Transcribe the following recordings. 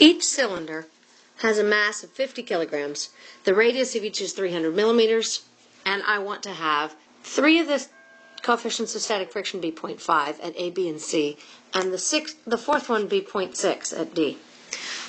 Each cylinder has a mass of 50 kilograms. The radius of each is 300 millimeters, and I want to have three of the coefficients of static friction be 0.5 at A, B, and C, and the sixth, the fourth one be 0.6 at D.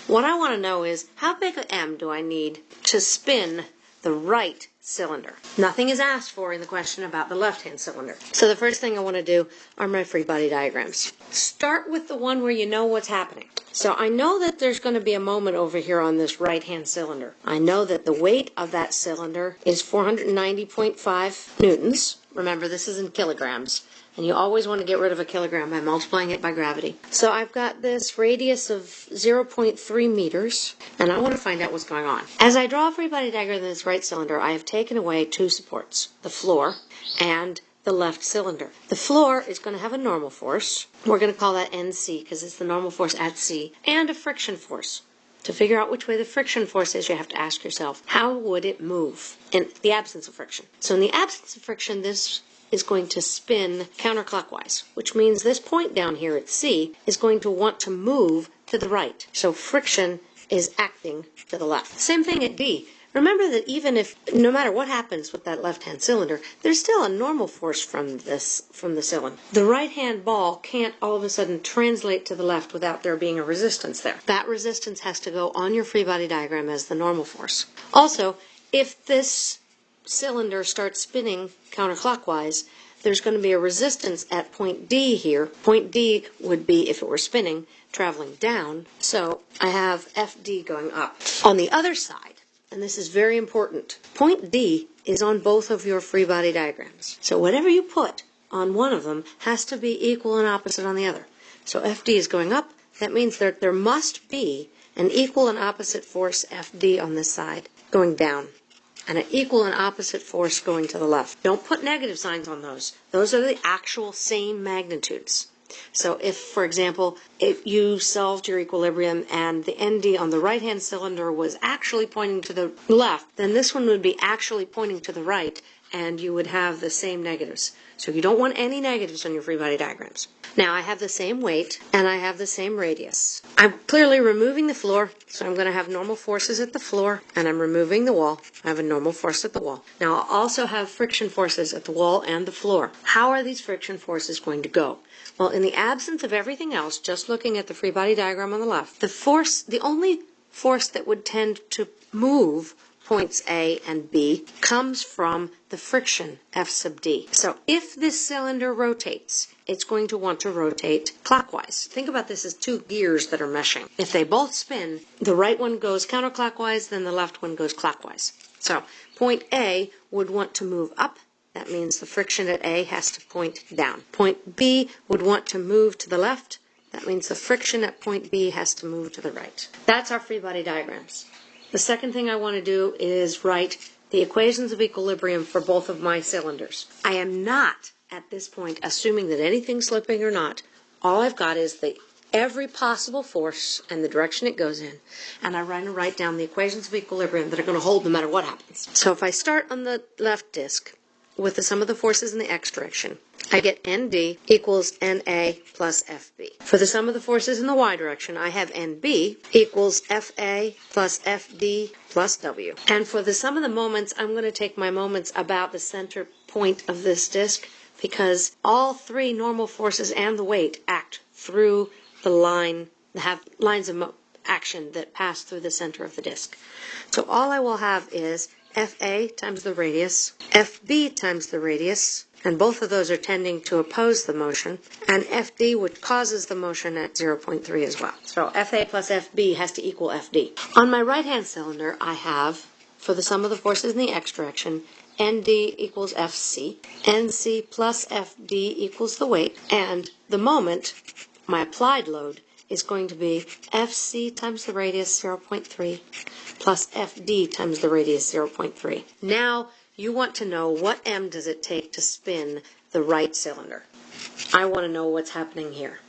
What I want to know is how big a M do I need to spin the right cylinder. Nothing is asked for in the question about the left-hand cylinder. So the first thing I want to do are my free body diagrams. Start with the one where you know what's happening. So I know that there's going to be a moment over here on this right-hand cylinder. I know that the weight of that cylinder is 490.5 newtons. Remember, this is in kilograms. And you always want to get rid of a kilogram by multiplying it by gravity. So I've got this radius of 0.3 meters, and I want to find out what's going on. As I draw a free body diagram in this right cylinder, I have taken away two supports, the floor and the left cylinder. The floor is going to have a normal force. We're going to call that NC because it's the normal force at C, and a friction force. To figure out which way the friction force is, you have to ask yourself, how would it move in the absence of friction? So in the absence of friction, this is going to spin counterclockwise, which means this point down here at C is going to want to move to the right. So friction is acting to the left. Same thing at D. Remember that even if, no matter what happens with that left-hand cylinder, there's still a normal force from this, from the cylinder. The right-hand ball can't all of a sudden translate to the left without there being a resistance there. That resistance has to go on your free body diagram as the normal force. Also, if this cylinder starts spinning counterclockwise, there's going to be a resistance at point D here. Point D would be, if it were spinning, traveling down. So I have FD going up. On the other side, and this is very important, point D is on both of your free body diagrams. So whatever you put on one of them has to be equal and opposite on the other. So FD is going up. That means that there must be an equal and opposite force FD on this side going down and an equal and opposite force going to the left. Don't put negative signs on those. Those are the actual same magnitudes. So if, for example, if you solved your equilibrium and the ND on the right-hand cylinder was actually pointing to the left, then this one would be actually pointing to the right, and you would have the same negatives. So you don't want any negatives on your free body diagrams. Now I have the same weight and I have the same radius. I'm clearly removing the floor, so I'm going to have normal forces at the floor, and I'm removing the wall. I have a normal force at the wall. Now I'll also have friction forces at the wall and the floor. How are these friction forces going to go? Well, in the absence of everything else, just looking at the free body diagram on the left, the force, the only force that would tend to move points A and B comes from the friction F sub D. So if this cylinder rotates, it's going to want to rotate clockwise. Think about this as two gears that are meshing. If they both spin, the right one goes counterclockwise, then the left one goes clockwise. So point A would want to move up. That means the friction at A has to point down. Point B would want to move to the left. That means the friction at point B has to move to the right. That's our free body diagrams. The second thing I want to do is write the equations of equilibrium for both of my cylinders. I am not, at this point, assuming that anything's slipping or not. All I've got is the every possible force and the direction it goes in, and I write, write down the equations of equilibrium that are going to hold no matter what happens. So if I start on the left disk with the sum of the forces in the x direction, I get ND equals NA plus FB. For the sum of the forces in the y direction, I have NB equals FA plus FD plus W. And for the sum of the moments, I'm going to take my moments about the center point of this disk because all three normal forces and the weight act through the line, have lines of action that pass through the center of the disk. So all I will have is FA times the radius, FB times the radius, and both of those are tending to oppose the motion, and FD, which causes the motion at 0.3 as well. So FA plus FB has to equal FD. On my right-hand cylinder, I have, for the sum of the forces in the x direction, ND equals FC, NC plus FD equals the weight, and the moment, my applied load, is going to be FC times the radius 0.3 plus FD times the radius 0.3. Now, you want to know what M does it take to spin the right cylinder. I want to know what's happening here.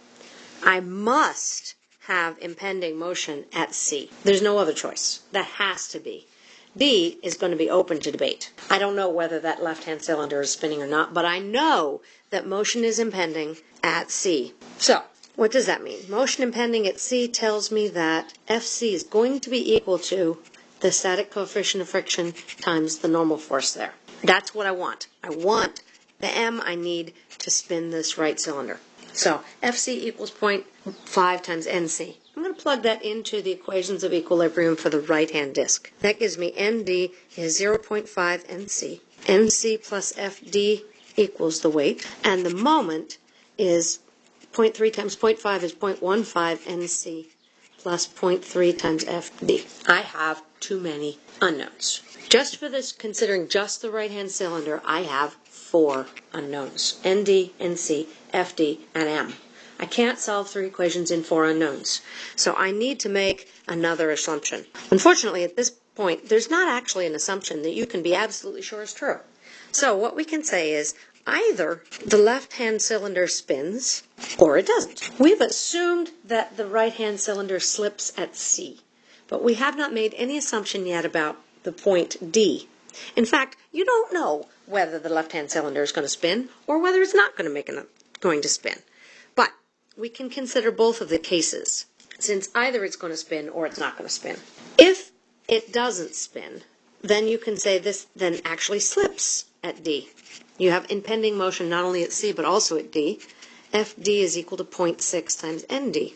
I must have impending motion at C. There's no other choice. That has to be. D is going to be open to debate. I don't know whether that left-hand cylinder is spinning or not, but I know that motion is impending at C. So, What does that mean? Motion impending at C tells me that Fc is going to be equal to the static coefficient of friction times the normal force there. That's what I want. I want the m I need to spin this right cylinder. So Fc equals 0.5 times Nc. I'm going to plug that into the equations of equilibrium for the right-hand disk. That gives me Nd is 0.5 Nc. Nc plus Fd equals the weight. And the moment is 0.3 times 0.5 is 0.15 Nc plus 0.3 times Fd. I have too many unknowns. Just for this, considering just the right-hand cylinder, I have four unknowns. Nd, Nc, Fd, and M. I can't solve three equations in four unknowns. So I need to make another assumption. Unfortunately, at this point, there's not actually an assumption that you can be absolutely sure is true. So what we can say is either the left-hand cylinder spins or it doesn't. We've assumed that the right-hand cylinder slips at C, but we have not made any assumption yet about the point D. In fact, you don't know whether the left-hand cylinder is going to spin or whether it's not going to make an, going to spin. But we can consider both of the cases, since either it's going to spin or it's not going to spin. If it doesn't spin, then you can say this then actually slips at D. You have impending motion not only at C but also at D. FD is equal to 0.6 times ND.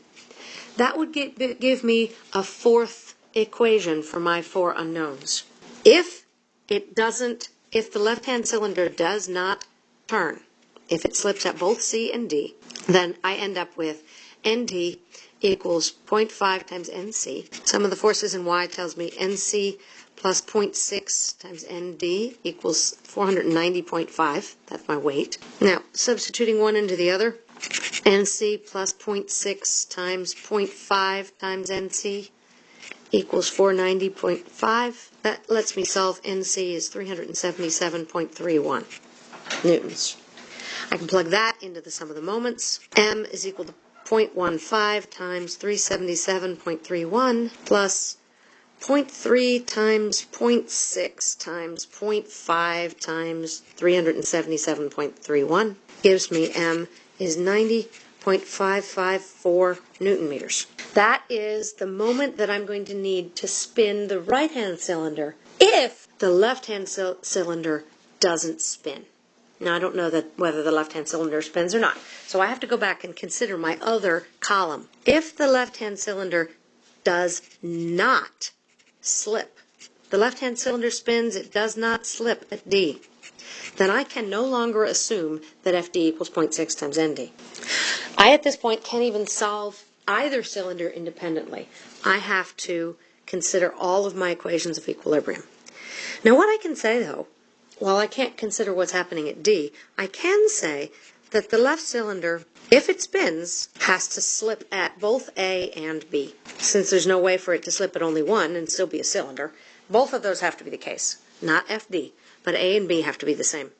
That would give me a fourth equation for my four unknowns. If it doesn't, if the left-hand cylinder does not turn, if it slips at both C and D, then I end up with ND equals 0.5 times NC. Sum of the forces in Y tells me NC plus 0.6 times ND equals 490.5. That's my weight. Now, substituting one into the other, NC plus 0.6 times 0.5 times NC equals 490.5. That lets me solve NC is 377.31 newtons. I can plug that into the sum of the moments. M is equal to 0.15 times 377.31 plus 0.3 times 0.6 times 0.5 times 377.31 gives me M is 90.554 newton meters. That is the moment that I'm going to need to spin the right-hand cylinder if the left-hand cylinder doesn't spin. Now, I don't know that whether the left-hand cylinder spins or not. So I have to go back and consider my other column. If the left-hand cylinder does not slip, the left-hand cylinder spins, it does not slip at D, then I can no longer assume that FD equals 0.6 times ND. I, at this point, can't even solve either cylinder independently. I have to consider all of my equations of equilibrium. Now, what I can say, though, while I can't consider what's happening at D, I can say that the left cylinder, if it spins, has to slip at both A and B. Since there's no way for it to slip at only one and still be a cylinder, both of those have to be the case. Not FD, but A and B have to be the same.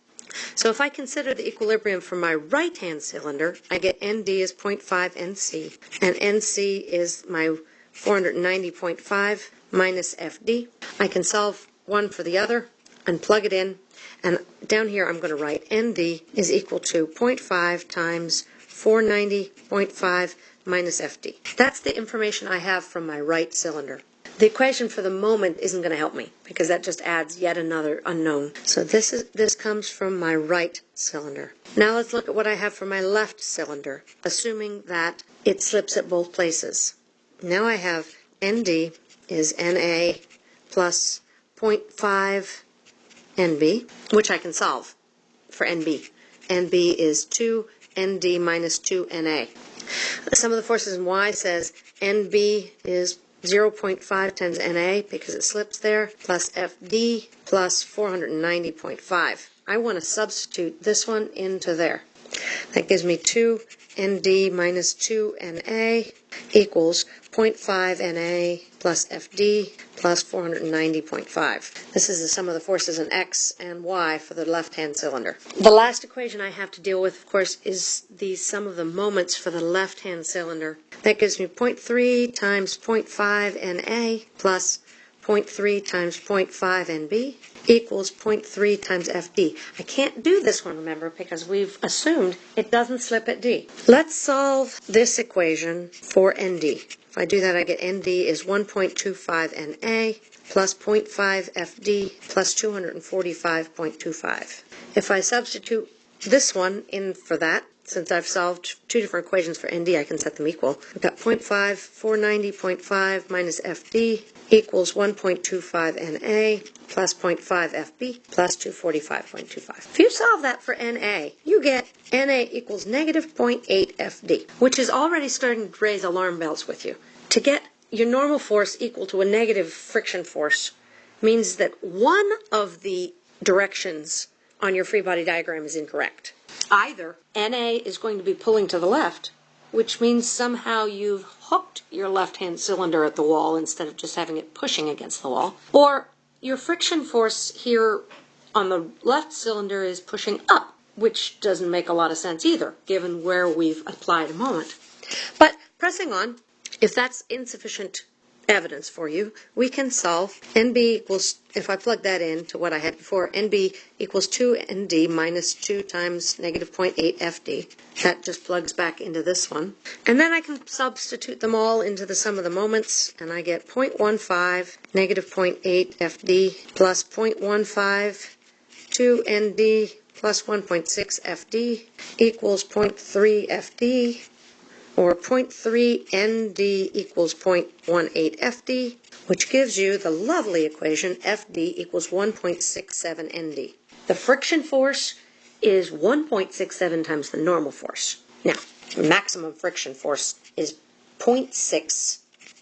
So if I consider the equilibrium for my right-hand cylinder, I get ND is 0.5 NC, and NC is my 490.5 minus FD. I can solve one for the other and plug it in, and down here I'm going to write ND is equal to 0.5 times 490.5 minus FD. That's the information I have from my right cylinder. The equation for the moment isn't going to help me because that just adds yet another unknown. So this is this comes from my right cylinder. Now let's look at what I have for my left cylinder, assuming that it slips at both places. Now I have ND is NA plus 0.5 NB, which I can solve for NB. NB is 2 ND minus 2 NA. The sum of the forces in Y says NB is 0.5 times NA because it slips there, plus FD plus 490.5. I want to substitute this one into there. That gives me 2 ND minus 2 NA equals 0.5 NA plus FD plus 490.5. This is the sum of the forces in X and Y for the left-hand cylinder. The last equation I have to deal with, of course, is the sum of the moments for the left-hand cylinder. That gives me 0.3 times 0.5 NA plus 0.3 times 0.5 NB equals 0.3 times FD. I can't do this one, remember, because we've assumed it doesn't slip at D. Let's solve this equation for ND. If I do that, I get ND is 1.25 NA plus 0.5 FD plus 245.25. If I substitute this one in for that, since I've solved two different equations for ND, I can set them equal. I've got 0.5, 490.5 minus FD equals 1.25 NA plus 0.5 FB plus 245.25. If you solve that for NA, you get NA equals negative 0.8 FD, which is already starting to raise alarm bells with you. To get your normal force equal to a negative friction force means that one of the directions on your free body diagram is incorrect. Either NA is going to be pulling to the left, which means somehow you've hooked your left hand cylinder at the wall instead of just having it pushing against the wall, or your friction force here on the left cylinder is pushing up, which doesn't make a lot of sense either, given where we've applied a moment. But pressing on, if that's insufficient evidence for you, we can solve NB equals, if I plug that in to what I had before, NB equals 2ND minus 2 times negative 0.8 FD. That just plugs back into this one. And then I can substitute them all into the sum of the moments, and I get 0.15 negative 0.8 FD plus 0.15 2ND plus 1.6 FD equals 0.3 FD or 0.3 ND equals 0.18 FD, which gives you the lovely equation FD equals 1.67 ND. The friction force is 1.67 times the normal force. Now, maximum friction force is 0.6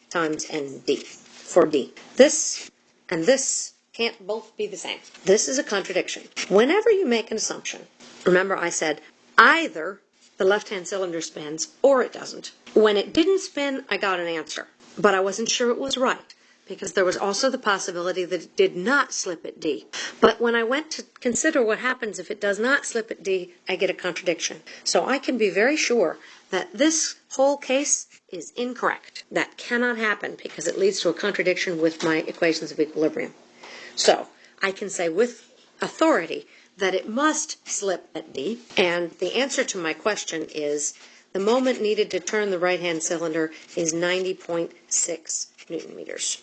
times ND for D. This and this can't both be the same. This is a contradiction. Whenever you make an assumption, remember I said either the left-hand cylinder spins or it doesn't. When it didn't spin, I got an answer, but I wasn't sure it was right because there was also the possibility that it did not slip at D. But when I went to consider what happens if it does not slip at D, I get a contradiction. So I can be very sure that this whole case is incorrect. That cannot happen because it leads to a contradiction with my equations of equilibrium. So I can say with authority that it must slip at D, and the answer to my question is the moment needed to turn the right-hand cylinder is 90.6 newton meters.